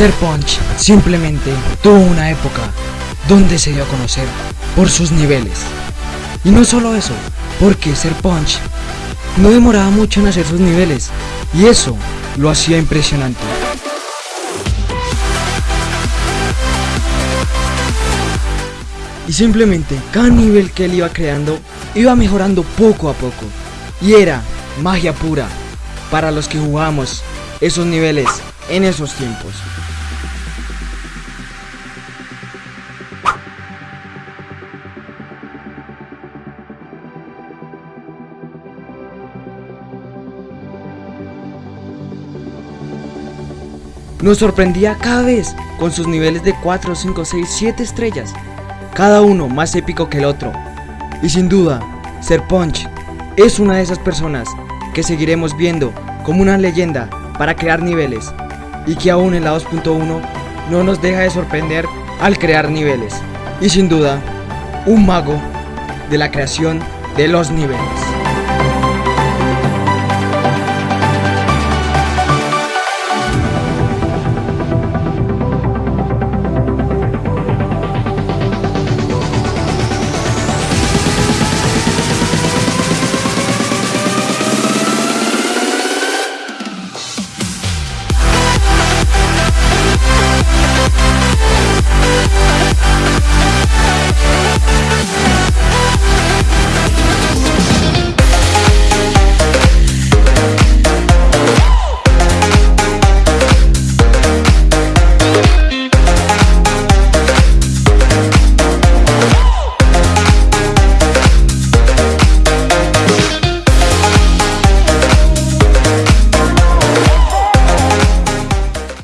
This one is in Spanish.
Ser Punch simplemente tuvo una época donde se dio a conocer por sus niveles. Y no solo eso, porque Ser Punch no demoraba mucho en hacer sus niveles y eso lo hacía impresionante. Y simplemente cada nivel que él iba creando iba mejorando poco a poco. Y era magia pura para los que jugamos esos niveles en esos tiempos. Nos sorprendía cada vez con sus niveles de 4, 5, 6, 7 estrellas, cada uno más épico que el otro. Y sin duda, Ser Punch es una de esas personas que seguiremos viendo como una leyenda para crear niveles y que aún en la 2.1 no nos deja de sorprender al crear niveles. Y sin duda, un mago de la creación de los niveles.